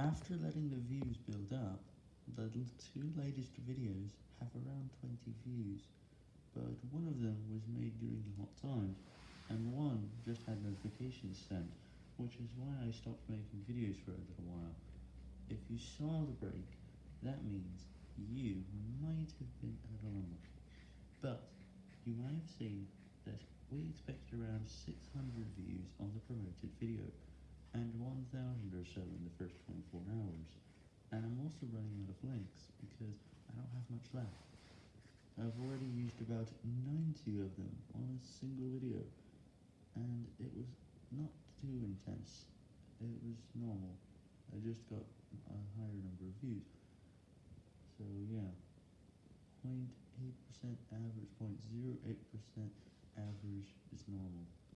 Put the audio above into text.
After letting the views build up, the two latest videos have around 20 views, but one of them was made during the hot time, and one just had notifications sent, which is why I stopped making videos for a little while. If you saw the break, that means you might have been a little unlucky, but you might have seen that we expected around 600 views on the promoted video, and 1000 or so in the first also running out of links, because I don't have much left. I've already used about 90 of them on a single video, and it was not too intense, it was normal, I just got a higher number of views, so yeah, 0.8% average, 0.08% average is normal.